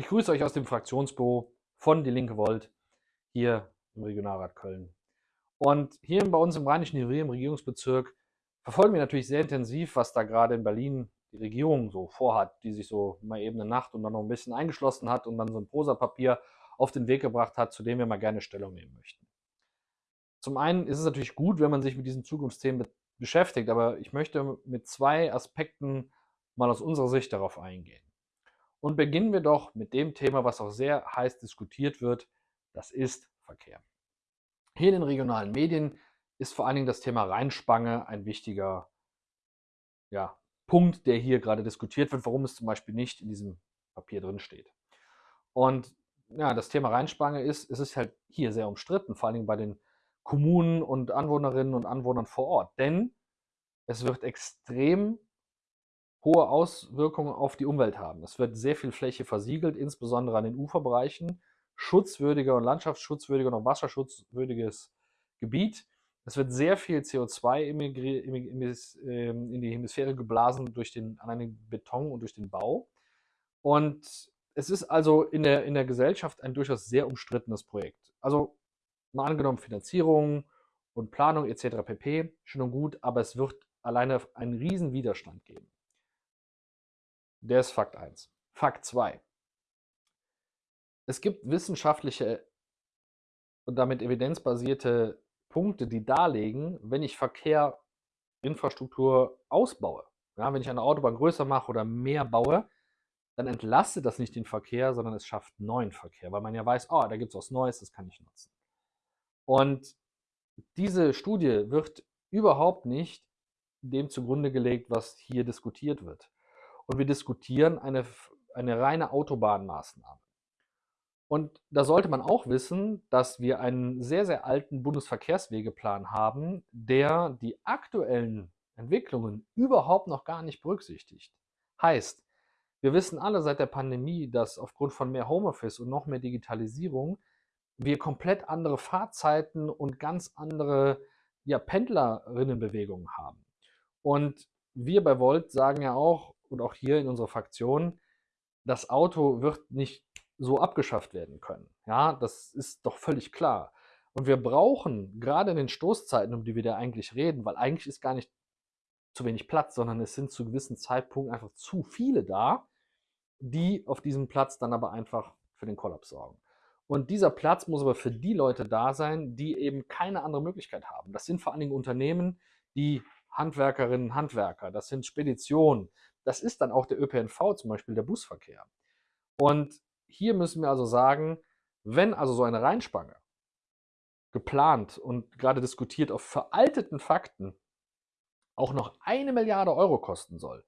Ich grüße euch aus dem Fraktionsbüro von Die Linke Volt hier im Regionalrat Köln. Und hier bei uns im Rheinischen Revier, im Regierungsbezirk, verfolgen wir natürlich sehr intensiv, was da gerade in Berlin die Regierung so vorhat, die sich so mal eben eine Nacht und dann noch ein bisschen eingeschlossen hat und dann so ein Prosa-Papier auf den Weg gebracht hat, zu dem wir mal gerne Stellung nehmen möchten. Zum einen ist es natürlich gut, wenn man sich mit diesen Zukunftsthemen beschäftigt, aber ich möchte mit zwei Aspekten mal aus unserer Sicht darauf eingehen. Und beginnen wir doch mit dem Thema, was auch sehr heiß diskutiert wird, das ist Verkehr. Hier in den regionalen Medien ist vor allen Dingen das Thema Rheinspange ein wichtiger ja, Punkt, der hier gerade diskutiert wird, warum es zum Beispiel nicht in diesem Papier drin steht. Und ja, das Thema Rheinspange ist, es ist halt hier sehr umstritten, vor allen Dingen bei den Kommunen und Anwohnerinnen und Anwohnern vor Ort. Denn es wird extrem hohe Auswirkungen auf die Umwelt haben. Es wird sehr viel Fläche versiegelt, insbesondere an den Uferbereichen. Schutzwürdiger und landschaftsschutzwürdiger und wasserschutzwürdiges Gebiet. Es wird sehr viel CO2 ähm, in die Hemisphäre geblasen durch den, an den Beton und durch den Bau. Und es ist also in der, in der Gesellschaft ein durchaus sehr umstrittenes Projekt. Also mal angenommen Finanzierung und Planung etc. pp. Schön und gut, aber es wird alleine einen riesen Widerstand geben. Der ist Fakt 1. Fakt 2. Es gibt wissenschaftliche und damit evidenzbasierte Punkte, die darlegen, wenn ich Verkehr, Infrastruktur ausbaue, ja, wenn ich eine Autobahn größer mache oder mehr baue, dann entlastet das nicht den Verkehr, sondern es schafft neuen Verkehr, weil man ja weiß, oh, da gibt es was Neues, das kann ich nutzen. Und diese Studie wird überhaupt nicht dem zugrunde gelegt, was hier diskutiert wird und wir diskutieren eine, eine reine Autobahnmaßnahme. Und da sollte man auch wissen, dass wir einen sehr, sehr alten Bundesverkehrswegeplan haben, der die aktuellen Entwicklungen überhaupt noch gar nicht berücksichtigt. Heißt, wir wissen alle seit der Pandemie, dass aufgrund von mehr Homeoffice und noch mehr Digitalisierung wir komplett andere Fahrzeiten und ganz andere ja, Pendlerinnenbewegungen haben. Und wir bei Volt sagen ja auch, und auch hier in unserer Fraktion, das Auto wird nicht so abgeschafft werden können. Ja, das ist doch völlig klar. Und wir brauchen gerade in den Stoßzeiten, um die wir da eigentlich reden, weil eigentlich ist gar nicht zu wenig Platz, sondern es sind zu gewissen Zeitpunkten einfach zu viele da, die auf diesem Platz dann aber einfach für den Kollaps sorgen. Und dieser Platz muss aber für die Leute da sein, die eben keine andere Möglichkeit haben. Das sind vor allen Dingen Unternehmen, die Handwerkerinnen, Handwerker, das sind Speditionen, das ist dann auch der ÖPNV, zum Beispiel der Busverkehr. Und hier müssen wir also sagen, wenn also so eine Reinspange geplant und gerade diskutiert auf veralteten Fakten auch noch eine Milliarde Euro kosten soll,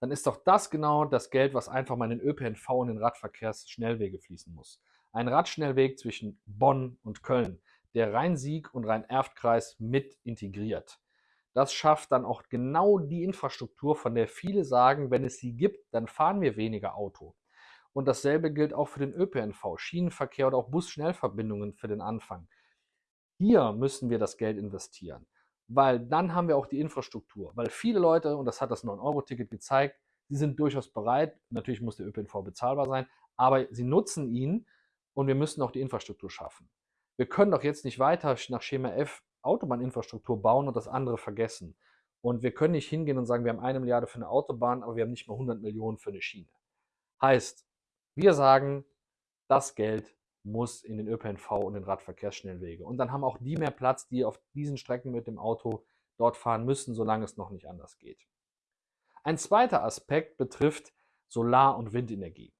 dann ist doch das genau das Geld, was einfach mal in den ÖPNV und den Radverkehrsschnellwege fließen muss. Ein Radschnellweg zwischen Bonn und Köln, der Rhein-Sieg und Rhein-Erft-Kreis mit integriert. Das schafft dann auch genau die Infrastruktur, von der viele sagen, wenn es sie gibt, dann fahren wir weniger Auto. Und dasselbe gilt auch für den ÖPNV, Schienenverkehr oder auch Bus-Schnellverbindungen für den Anfang. Hier müssen wir das Geld investieren, weil dann haben wir auch die Infrastruktur. Weil viele Leute, und das hat das 9-Euro-Ticket gezeigt, sie sind durchaus bereit, natürlich muss der ÖPNV bezahlbar sein, aber sie nutzen ihn und wir müssen auch die Infrastruktur schaffen. Wir können doch jetzt nicht weiter nach Schema F Autobahninfrastruktur bauen und das andere vergessen. Und wir können nicht hingehen und sagen, wir haben eine Milliarde für eine Autobahn, aber wir haben nicht mal 100 Millionen für eine Schiene. Heißt, wir sagen, das Geld muss in den ÖPNV und den Radverkehrsschnellwege. Und dann haben auch die mehr Platz, die auf diesen Strecken mit dem Auto dort fahren müssen, solange es noch nicht anders geht. Ein zweiter Aspekt betrifft Solar- und Windenergie.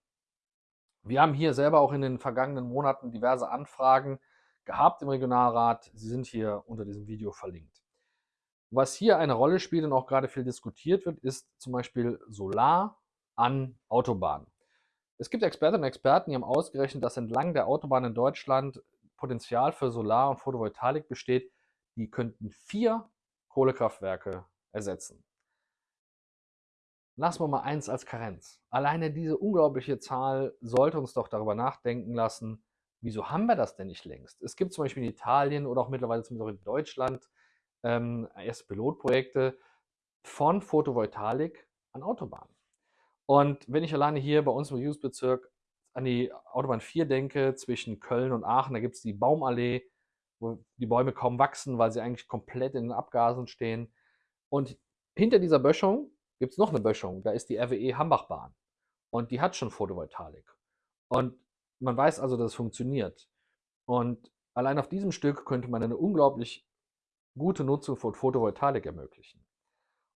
Wir haben hier selber auch in den vergangenen Monaten diverse Anfragen gehabt im Regionalrat. Sie sind hier unter diesem Video verlinkt. Was hier eine Rolle spielt und auch gerade viel diskutiert wird, ist zum Beispiel Solar an Autobahnen. Es gibt Expertinnen und Experten, die haben ausgerechnet, dass entlang der Autobahn in Deutschland Potenzial für Solar- und Photovoltaik besteht. Die könnten vier Kohlekraftwerke ersetzen. Lassen wir mal eins als Karenz. Alleine diese unglaubliche Zahl sollte uns doch darüber nachdenken lassen, Wieso haben wir das denn nicht längst? Es gibt zum Beispiel in Italien oder auch mittlerweile zumindest auch in Deutschland ähm, erste Pilotprojekte von Photovoltaik an Autobahnen. Und wenn ich alleine hier bei uns im Regierungsbezirk an die Autobahn 4 denke, zwischen Köln und Aachen, da gibt es die Baumallee, wo die Bäume kaum wachsen, weil sie eigentlich komplett in den Abgasen stehen. Und hinter dieser Böschung gibt es noch eine Böschung, da ist die RWE Hambachbahn. Und die hat schon Photovoltaik. Und man weiß also, dass es funktioniert. Und allein auf diesem Stück könnte man eine unglaublich gute Nutzung von Photovoltaik ermöglichen.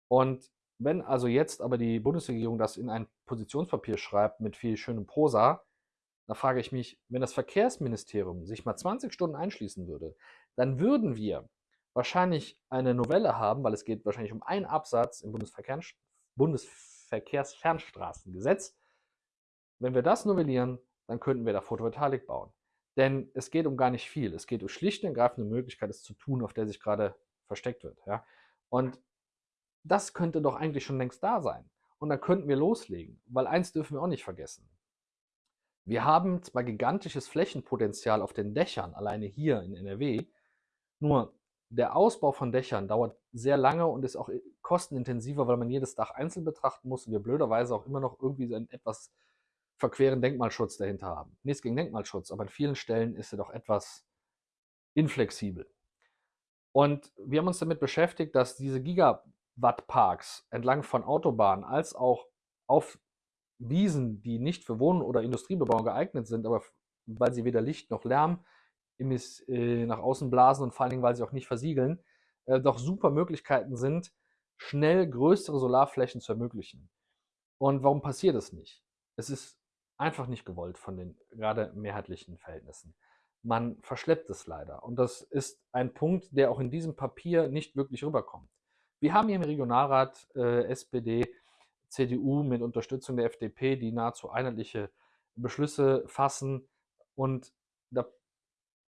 Und wenn also jetzt aber die Bundesregierung das in ein Positionspapier schreibt mit viel schönem Prosa, da frage ich mich, wenn das Verkehrsministerium sich mal 20 Stunden einschließen würde, dann würden wir wahrscheinlich eine Novelle haben, weil es geht wahrscheinlich um einen Absatz im Bundesverkehr, Bundesverkehrsfernstraßengesetz. Wenn wir das novellieren, dann könnten wir da Photovoltaik bauen. Denn es geht um gar nicht viel. Es geht um schlicht und ergreifende Möglichkeit, es zu tun, auf der sich gerade versteckt wird. Ja? Und das könnte doch eigentlich schon längst da sein. Und dann könnten wir loslegen, weil eins dürfen wir auch nicht vergessen. Wir haben zwar gigantisches Flächenpotenzial auf den Dächern, alleine hier in NRW, nur der Ausbau von Dächern dauert sehr lange und ist auch kostenintensiver, weil man jedes Dach einzeln betrachten muss und wir blöderweise auch immer noch irgendwie so einen etwas verqueren Denkmalschutz dahinter haben. Nichts gegen Denkmalschutz, aber an vielen Stellen ist er doch etwas inflexibel. Und wir haben uns damit beschäftigt, dass diese Gigawatt-Parks entlang von Autobahnen als auch auf Wiesen, die nicht für Wohnen oder Industriebebauung geeignet sind, aber weil sie weder Licht noch Lärm äh, nach außen blasen und vor allen Dingen, weil sie auch nicht versiegeln, äh, doch super Möglichkeiten sind, schnell größere Solarflächen zu ermöglichen. Und warum passiert das nicht? Es ist einfach nicht gewollt von den gerade mehrheitlichen Verhältnissen. Man verschleppt es leider. Und das ist ein Punkt, der auch in diesem Papier nicht wirklich rüberkommt. Wir haben hier im Regionalrat äh, SPD CDU mit Unterstützung der FDP, die nahezu einheitliche Beschlüsse fassen. Und da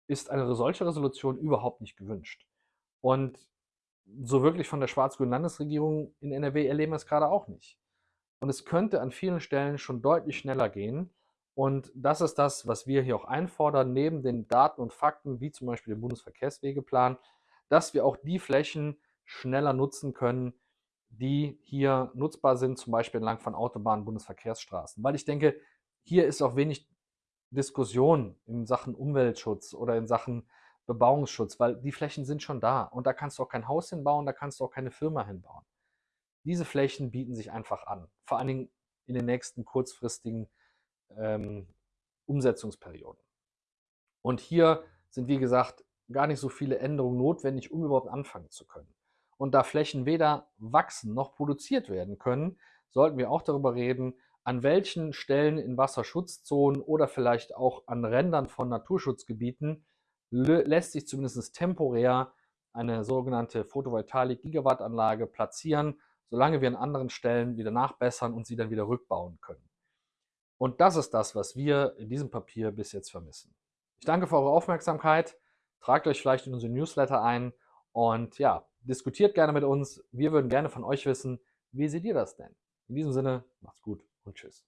ist eine solche Resolution überhaupt nicht gewünscht. Und so wirklich von der schwarz-grünen Landesregierung in NRW erleben wir es gerade auch nicht. Und es könnte an vielen Stellen schon deutlich schneller gehen. Und das ist das, was wir hier auch einfordern, neben den Daten und Fakten, wie zum Beispiel dem Bundesverkehrswegeplan, dass wir auch die Flächen schneller nutzen können, die hier nutzbar sind, zum Beispiel entlang von Autobahnen, Bundesverkehrsstraßen. Weil ich denke, hier ist auch wenig Diskussion in Sachen Umweltschutz oder in Sachen Bebauungsschutz, weil die Flächen sind schon da und da kannst du auch kein Haus hinbauen, da kannst du auch keine Firma hinbauen. Diese Flächen bieten sich einfach an, vor allen Dingen in den nächsten kurzfristigen ähm, Umsetzungsperioden. Und hier sind, wie gesagt, gar nicht so viele Änderungen notwendig, um überhaupt anfangen zu können. Und da Flächen weder wachsen noch produziert werden können, sollten wir auch darüber reden, an welchen Stellen in Wasserschutzzonen oder vielleicht auch an Rändern von Naturschutzgebieten lässt sich zumindest temporär eine sogenannte Photovoltaik-Gigawattanlage platzieren, solange wir an anderen Stellen wieder nachbessern und sie dann wieder rückbauen können. Und das ist das, was wir in diesem Papier bis jetzt vermissen. Ich danke für eure Aufmerksamkeit. Tragt euch vielleicht in unsere Newsletter ein und ja, diskutiert gerne mit uns. Wir würden gerne von euch wissen, wie seht ihr das denn? In diesem Sinne, macht's gut und tschüss.